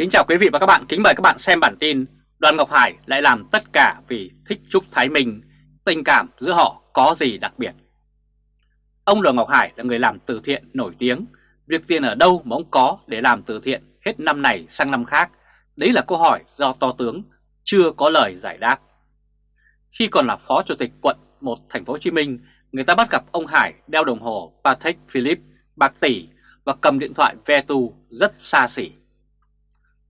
Kính chào quý vị và các bạn, kính mời các bạn xem bản tin Đoàn Ngọc Hải lại làm tất cả vì thích Trúc Thái Minh, tình cảm giữa họ có gì đặc biệt. Ông Đoàn Ngọc Hải là người làm từ thiện nổi tiếng, việc tiền ở đâu mà ông có để làm từ thiện hết năm này sang năm khác, đấy là câu hỏi do To tướng chưa có lời giải đáp. Khi còn là Phó Chủ tịch quận 1 thành phố Hồ Chí Minh, người ta bắt gặp ông Hải đeo đồng hồ Patek Philippe bạc tỷ và cầm điện thoại Vetu rất xa xỉ.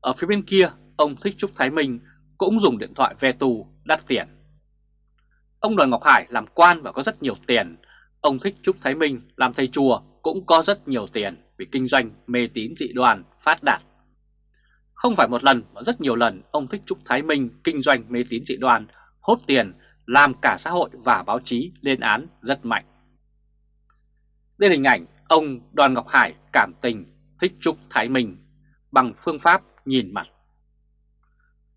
Ở phía bên kia, ông Thích Trúc Thái Minh cũng dùng điện thoại Vetu đắt tiền. Ông Đoàn Ngọc Hải làm quan và có rất nhiều tiền. Ông Thích Trúc Thái Minh làm thầy chùa cũng có rất nhiều tiền vì kinh doanh mê tín dị đoan phát đạt. Không phải một lần mà rất nhiều lần ông Thích Trúc Thái Minh kinh doanh mê tín dị đoan, hốt tiền, làm cả xã hội và báo chí lên án rất mạnh. Đây là hình ảnh ông Đoàn Ngọc Hải cảm tình Thích Trúc Thái Minh bằng phương pháp nhìn mặt.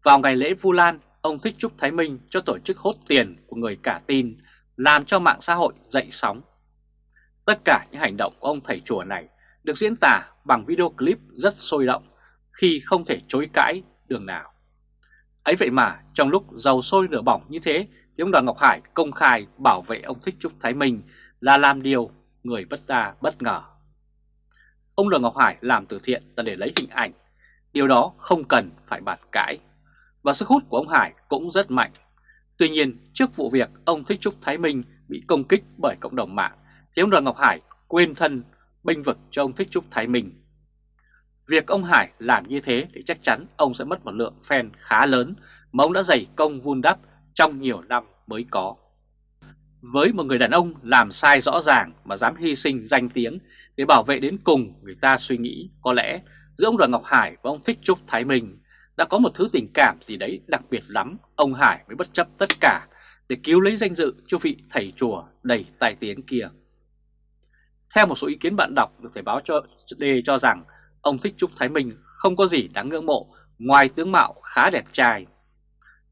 Vào ngày lễ Vu Lan, ông Thích Trúc Thái Minh cho tổ chức hốt tiền của người cả tin, làm cho mạng xã hội dậy sóng. Tất cả những hành động của ông thầy chùa này được diễn tả bằng video clip rất sôi động khi không thể chối cãi đường nào. Ấy vậy mà trong lúc dầu sôi lửa bỏng như thế thì ông Đoàn Ngọc Hải công khai bảo vệ ông Thích Trúc Thái Minh là làm điều người bất ta bất ngờ. Ông Đoàn Ngọc Hải làm từ thiện là để lấy hình ảnh Điều đó không cần phải bàn cãi. Và sức hút của ông Hải cũng rất mạnh. Tuy nhiên, trước vụ việc ông Thích Trúc Thái Minh bị công kích bởi cộng đồng mạng, thì ông Đoàn Ngọc Hải quên thân bênh vực cho ông Thích Trúc Thái Minh. Việc ông Hải làm như thế thì chắc chắn ông sẽ mất một lượng fan khá lớn mà ông đã dày công vun đắp trong nhiều năm mới có. Với một người đàn ông làm sai rõ ràng mà dám hy sinh danh tiếng để bảo vệ đến cùng người ta suy nghĩ có lẽ giữa ông Đoàn Ngọc Hải và ông Thích Trúc Thái Minh đã có một thứ tình cảm gì đấy đặc biệt lắm, ông Hải mới bất chấp tất cả để cứu lấy danh dự cho vị thầy chùa đầy tài tiếng kia. Theo một số ý kiến bạn đọc được Thời báo cho đề cho rằng ông Thích Trúc Thái Minh không có gì đáng ngưỡng mộ ngoài tướng mạo khá đẹp trai.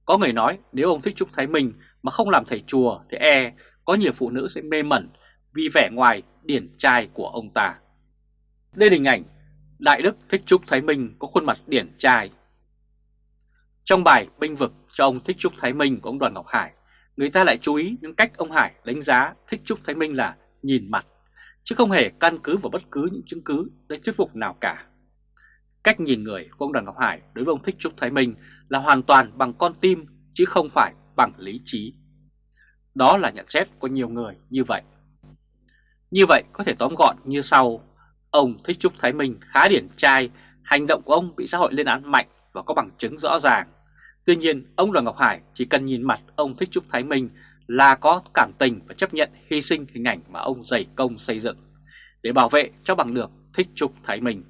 Có người nói nếu ông Thích Trúc Thái Minh mà không làm thầy chùa thì e có nhiều phụ nữ sẽ mê mẩn vì vẻ ngoài điển trai của ông ta. Đây là hình ảnh Đại Đức Thích Trúc Thái Minh có khuôn mặt điển trai. Trong bài binh vực cho ông Thích Trúc Thái Minh của ông Đoàn Ngọc Hải, người ta lại chú ý những cách ông Hải đánh giá Thích Trúc Thái Minh là nhìn mặt, chứ không hề căn cứ vào bất cứ những chứng cứ để thuyết phục nào cả. Cách nhìn người của ông Đoàn Ngọc Hải đối với ông Thích Trúc Thái Minh là hoàn toàn bằng con tim chứ không phải bằng lý trí. Đó là nhận xét của nhiều người như vậy. Như vậy có thể tóm gọn như sau Ông Thích Trúc Thái Minh khá điển trai, hành động của ông bị xã hội lên án mạnh và có bằng chứng rõ ràng. Tuy nhiên, ông Đoàn Ngọc Hải chỉ cần nhìn mặt ông Thích Trúc Thái Minh là có cảm tình và chấp nhận hy sinh hình ảnh mà ông dày công xây dựng để bảo vệ cho bằng được Thích Trúc Thái Minh.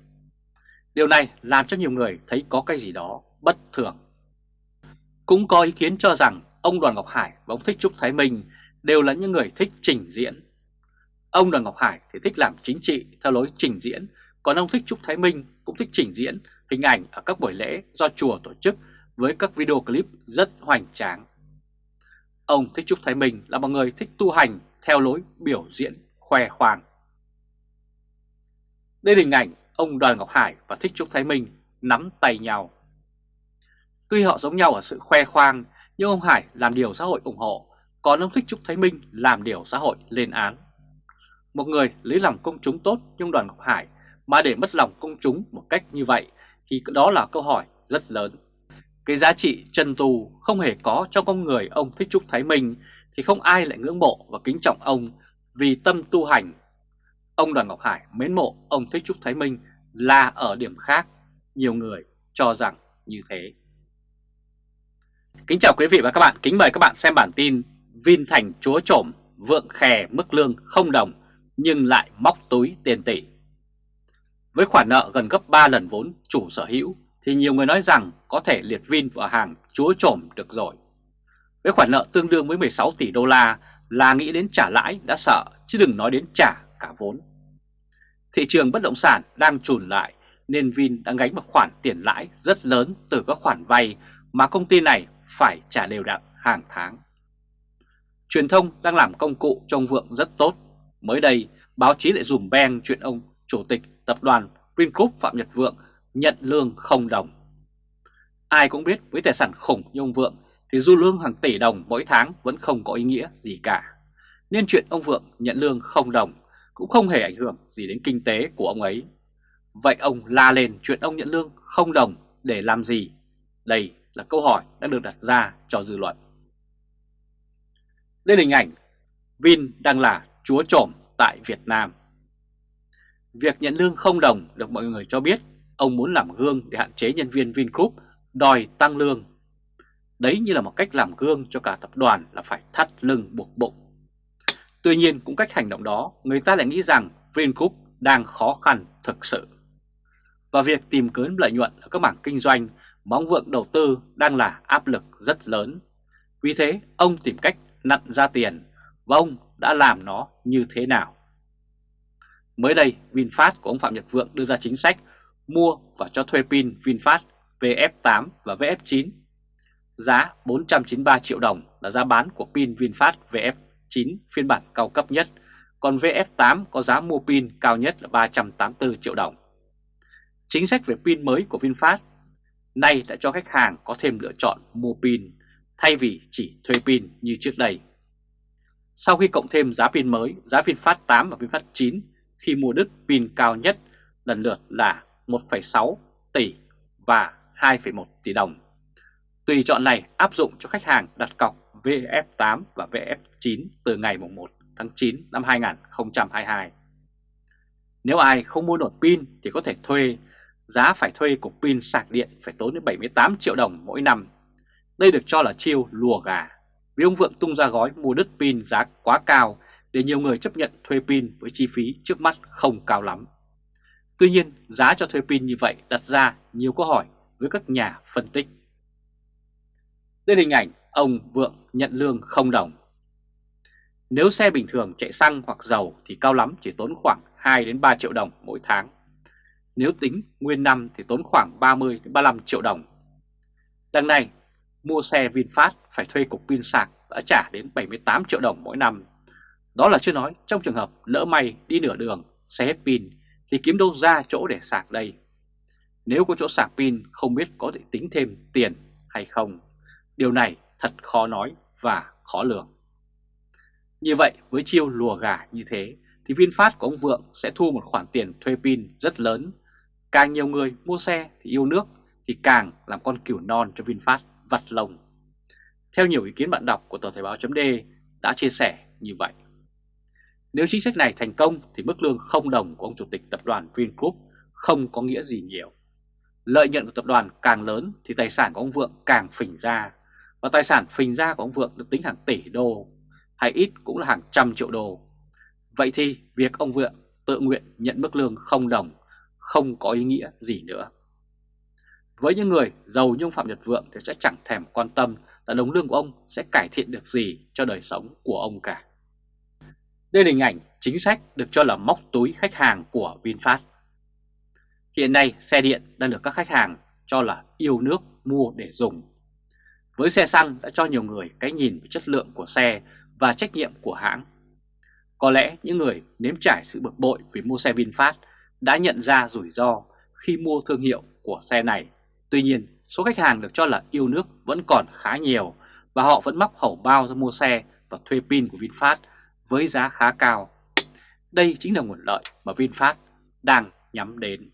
Điều này làm cho nhiều người thấy có cái gì đó bất thường. Cũng có ý kiến cho rằng ông Đoàn Ngọc Hải và ông Thích Trúc Thái Minh đều là những người thích trình diễn Ông Đoàn Ngọc Hải thì thích làm chính trị theo lối trình diễn, còn ông Thích Trúc Thái Minh cũng thích trình diễn hình ảnh ở các buổi lễ do chùa tổ chức với các video clip rất hoành tráng. Ông Thích Trúc Thái Minh là một người thích tu hành theo lối biểu diễn khoe khoang. Đây là hình ảnh ông Đoàn Ngọc Hải và Thích Trúc Thái Minh nắm tay nhau. Tuy họ giống nhau ở sự khoe khoang, nhưng ông Hải làm điều xã hội ủng hộ, còn ông Thích Trúc Thái Minh làm điều xã hội lên án. Một người lấy lòng công chúng tốt như đoàn Ngọc Hải mà để mất lòng công chúng một cách như vậy thì đó là câu hỏi rất lớn. Cái giá trị chân tu không hề có trong con người ông Thích Trúc Thái Minh thì không ai lại ngưỡng mộ và kính trọng ông vì tâm tu hành. Ông Đoàn Ngọc Hải mến mộ ông Thích Trúc Thái Minh là ở điểm khác, nhiều người cho rằng như thế. Kính chào quý vị và các bạn, kính mời các bạn xem bản tin Vin Thành Chúa Trổm vượng khè mức lương không đồng nhưng lại móc túi tiền tỷ. Với khoản nợ gần gấp 3 lần vốn chủ sở hữu, thì nhiều người nói rằng có thể liệt Vin vào hàng chúa trổm được rồi. Với khoản nợ tương đương với 16 tỷ đô la là nghĩ đến trả lãi đã sợ, chứ đừng nói đến trả cả vốn. Thị trường bất động sản đang trùn lại, nên Vin đang gánh một khoản tiền lãi rất lớn từ các khoản vay mà công ty này phải trả đều đặn hàng tháng. Truyền thông đang làm công cụ trong vượng rất tốt Mới đây, báo chí lại dùm beng chuyện ông Chủ tịch Tập đoàn Vingroup Phạm Nhật Vượng nhận lương không đồng. Ai cũng biết với tài sản khủng như ông Vượng thì du lương hàng tỷ đồng mỗi tháng vẫn không có ý nghĩa gì cả. Nên chuyện ông Vượng nhận lương không đồng cũng không hề ảnh hưởng gì đến kinh tế của ông ấy. Vậy ông la lên chuyện ông nhận lương không đồng để làm gì? Đây là câu hỏi đang được đặt ra cho dư luận. Đây là hình ảnh Vin đang là chúa trộm tại Việt Nam. Việc nhận lương không đồng được mọi người cho biết ông muốn làm gương để hạn chế nhân viên Vingroup đòi tăng lương. Đấy như là một cách làm gương cho cả tập đoàn là phải thắt lưng buộc bụng. Tuy nhiên cũng cách hành động đó, người ta lại nghĩ rằng Vingroup đang khó khăn thực sự. Và việc tìm kiếm lợi nhuận ở các mảng kinh doanh mà ông Vượng đầu tư đang là áp lực rất lớn. Vì thế, ông tìm cách nặn ra tiền và ông đã làm nó như thế nào. Mới đây, VinFast của ông Phạm Nhật Vượng đưa ra chính sách mua và cho thuê pin VinFast VF8 và VF9. Giá 493 triệu đồng là giá bán của pin VinFast VF9 phiên bản cao cấp nhất, còn VF8 có giá mua pin cao nhất là 384 triệu đồng. Chính sách về pin mới của VinFast nay đã cho khách hàng có thêm lựa chọn mua pin thay vì chỉ thuê pin như trước đây. Sau khi cộng thêm giá pin mới, giá VinFast 8 và VinFast 9 khi mua đứt pin cao nhất lần lượt là 1,6 tỷ và 2,1 tỷ đồng. Tùy chọn này áp dụng cho khách hàng đặt cọc VF8 và VF9 từ ngày 1 tháng 9 năm 2022. Nếu ai không mua nổi pin thì có thể thuê, giá phải thuê cục pin sạc điện phải tốn đến 78 triệu đồng mỗi năm. Đây được cho là chiêu lùa gà, vì ông Vượng tung ra gói mua đất pin giá quá cao để nhiều người chấp nhận thuê pin với chi phí trước mắt không cao lắm. Tuy nhiên, giá cho thuê pin như vậy đặt ra nhiều câu hỏi với các nhà phân tích. Đây là hình ảnh ông Vượng nhận lương không đồng. Nếu xe bình thường chạy xăng hoặc dầu thì cao lắm chỉ tốn khoảng 2 đến 3 triệu đồng mỗi tháng. Nếu tính nguyên năm thì tốn khoảng 30 đến 35 triệu đồng. Đằng này, mua xe VinFast phải thuê cục pin sạc đã trả đến 78 triệu đồng mỗi năm. Đó là chưa nói trong trường hợp lỡ may đi nửa đường, xe hết pin thì kiếm đâu ra chỗ để sạc đây. Nếu có chỗ sạc pin không biết có thể tính thêm tiền hay không. Điều này thật khó nói và khó lường. Như vậy với chiêu lùa gà như thế thì VinFast của ông Vượng sẽ thu một khoản tiền thuê pin rất lớn. Càng nhiều người mua xe thì yêu nước thì càng làm con cừu non cho VinFast vặt lồng. Theo nhiều ý kiến bạn đọc của tờ Thời báo .d đã chia sẻ như vậy. Nếu chính sách này thành công thì mức lương không đồng của ông chủ tịch tập đoàn Vingroup không có nghĩa gì nhiều. Lợi nhuận của tập đoàn càng lớn thì tài sản của ông Vượng càng phình ra, và tài sản phình ra của ông Vượng được tính hàng tỷ đô, hay ít cũng là hàng trăm triệu đô. Vậy thì việc ông Vượng tự nguyện nhận mức lương không đồng không có ý nghĩa gì nữa. Với những người giàu như ông Phạm Nhật Vượng thì sẽ chẳng thèm quan tâm là đồng lương của ông sẽ cải thiện được gì cho đời sống của ông cả. Đây là hình ảnh chính sách được cho là móc túi khách hàng của VinFast. Hiện nay, xe điện đang được các khách hàng cho là yêu nước mua để dùng. Với xe xăng đã cho nhiều người cái nhìn về chất lượng của xe và trách nhiệm của hãng. Có lẽ những người nếm trải sự bực bội vì mua xe VinFast đã nhận ra rủi ro khi mua thương hiệu của xe này. Tuy nhiên, số khách hàng được cho là yêu nước vẫn còn khá nhiều và họ vẫn móc hầu bao ra mua xe và thuê pin của VinFast với giá khá cao. Đây chính là nguồn lợi mà VinFast đang nhắm đến.